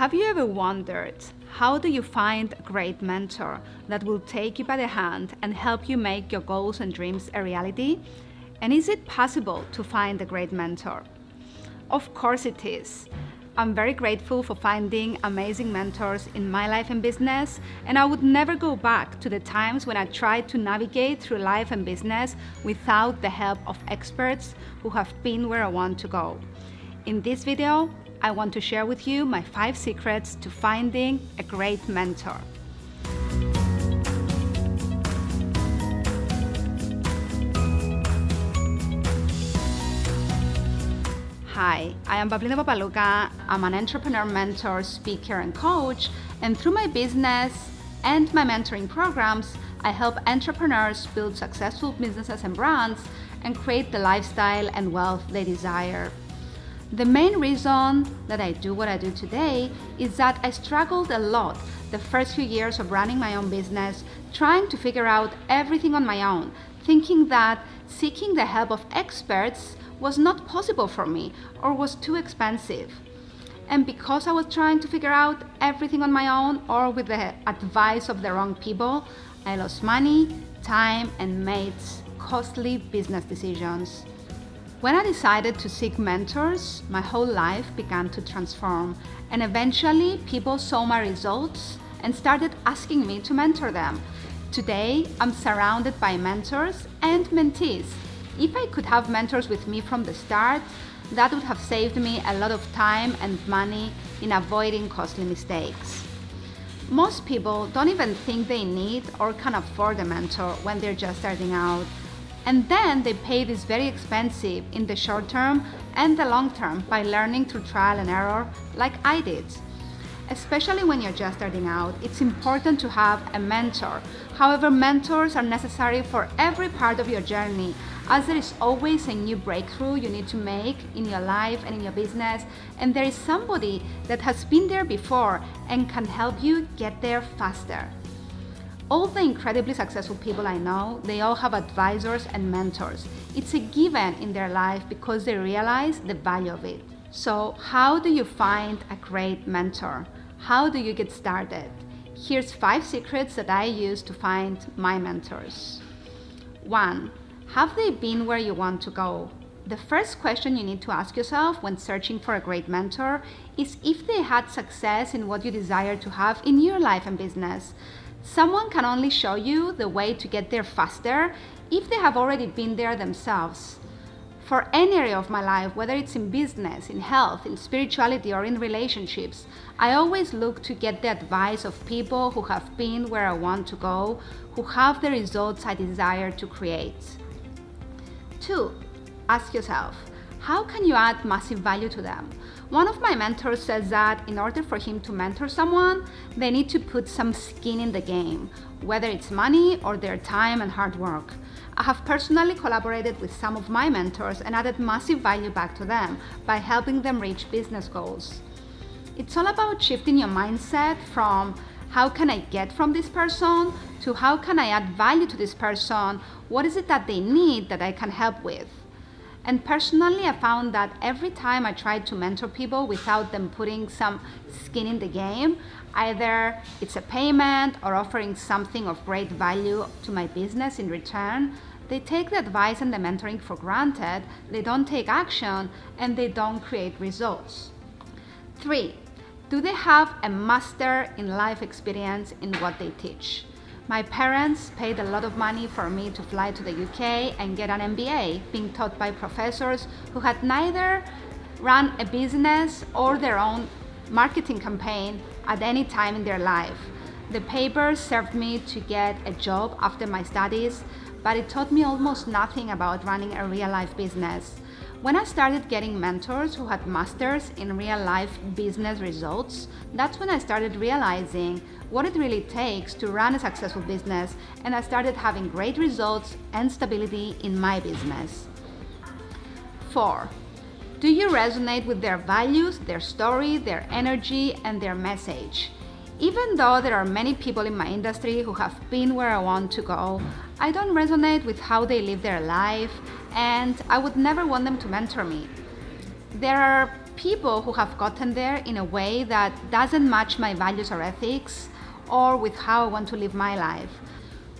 Have you ever wondered how do you find a great mentor that will take you by the hand and help you make your goals and dreams a reality? And is it possible to find a great mentor? Of course it is. I'm very grateful for finding amazing mentors in my life and business, and I would never go back to the times when I tried to navigate through life and business without the help of experts who have been where I want to go. In this video, I want to share with you my five secrets to finding a great mentor. Hi, I am Pavlina Papalouka. I'm an entrepreneur, mentor, speaker, and coach. And through my business and my mentoring programs, I help entrepreneurs build successful businesses and brands and create the lifestyle and wealth they desire. The main reason that I do what I do today is that I struggled a lot the first few years of running my own business, trying to figure out everything on my own, thinking that seeking the help of experts was not possible for me or was too expensive. And because I was trying to figure out everything on my own or with the advice of the wrong people, I lost money, time, and made costly business decisions. When I decided to seek mentors, my whole life began to transform and eventually people saw my results and started asking me to mentor them. Today, I'm surrounded by mentors and mentees. If I could have mentors with me from the start, that would have saved me a lot of time and money in avoiding costly mistakes. Most people don't even think they need or can afford a mentor when they're just starting out and then they pay this very expensive in the short term and the long term by learning through trial and error like I did. Especially when you're just starting out, it's important to have a mentor. However, mentors are necessary for every part of your journey as there is always a new breakthrough you need to make in your life and in your business and there is somebody that has been there before and can help you get there faster. All the incredibly successful people I know, they all have advisors and mentors. It's a given in their life because they realize the value of it. So how do you find a great mentor? How do you get started? Here's five secrets that I use to find my mentors. One, have they been where you want to go? The first question you need to ask yourself when searching for a great mentor is if they had success in what you desire to have in your life and business. Someone can only show you the way to get there faster if they have already been there themselves. For any area of my life, whether it's in business, in health, in spirituality, or in relationships, I always look to get the advice of people who have been where I want to go, who have the results I desire to create. 2. Ask yourself, how can you add massive value to them? One of my mentors says that in order for him to mentor someone, they need to put some skin in the game, whether it's money or their time and hard work. I have personally collaborated with some of my mentors and added massive value back to them by helping them reach business goals. It's all about shifting your mindset from how can I get from this person to how can I add value to this person? What is it that they need that I can help with? And personally, I found that every time I tried to mentor people without them putting some skin in the game, either it's a payment or offering something of great value to my business in return, they take the advice and the mentoring for granted, they don't take action, and they don't create results. Three, do they have a master in life experience in what they teach? My parents paid a lot of money for me to fly to the UK and get an MBA, being taught by professors who had neither run a business or their own marketing campaign at any time in their life. The papers served me to get a job after my studies, but it taught me almost nothing about running a real life business. When I started getting mentors who had masters in real life business results, that's when I started realizing what it really takes to run a successful business and I started having great results and stability in my business. 4. Do you resonate with their values, their story, their energy, and their message? Even though there are many people in my industry who have been where I want to go, I don't resonate with how they live their life and I would never want them to mentor me. There are people who have gotten there in a way that doesn't match my values or ethics or with how I want to live my life.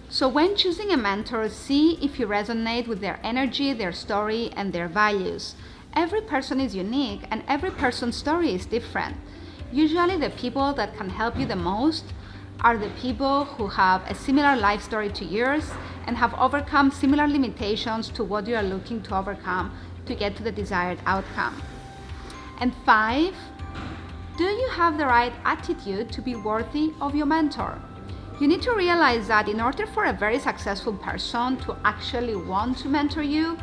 So when choosing a mentor, see if you resonate with their energy, their story, and their values. Every person is unique and every person's story is different. Usually the people that can help you the most are the people who have a similar life story to yours and have overcome similar limitations to what you are looking to overcome to get to the desired outcome. And five, do you have the right attitude to be worthy of your mentor? You need to realize that in order for a very successful person to actually want to mentor you,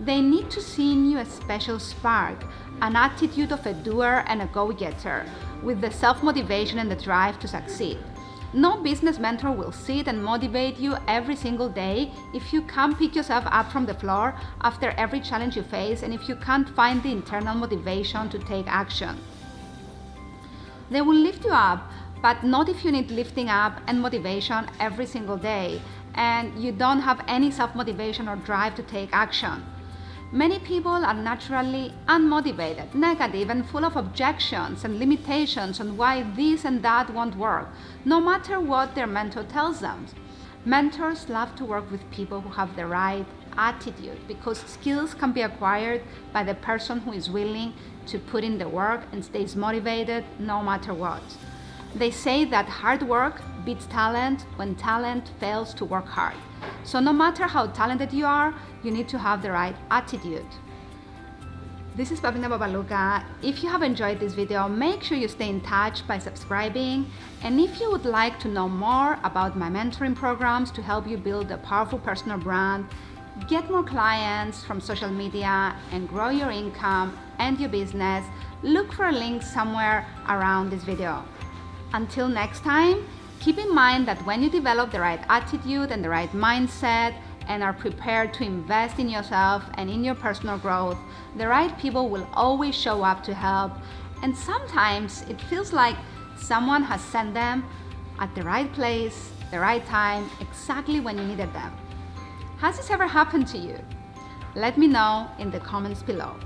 they need to see in you a special spark, an attitude of a doer and a go-getter, with the self-motivation and the drive to succeed. No business mentor will sit and motivate you every single day if you can't pick yourself up from the floor after every challenge you face and if you can't find the internal motivation to take action. They will lift you up, but not if you need lifting up and motivation every single day and you don't have any self-motivation or drive to take action. Many people are naturally unmotivated, negative, and full of objections and limitations on why this and that won't work, no matter what their mentor tells them. Mentors love to work with people who have the right attitude because skills can be acquired by the person who is willing to put in the work and stays motivated no matter what. They say that hard work beats talent when talent fails to work hard. So no matter how talented you are, you need to have the right attitude. This is Pavlina Papalouka. If you have enjoyed this video, make sure you stay in touch by subscribing. And if you would like to know more about my mentoring programs to help you build a powerful personal brand, get more clients from social media and grow your income and your business, look for a link somewhere around this video. Until next time, keep in mind that when you develop the right attitude and the right mindset and are prepared to invest in yourself and in your personal growth, the right people will always show up to help. And sometimes it feels like someone has sent them at the right place, the right time, exactly when you needed them. Has this ever happened to you? Let me know in the comments below.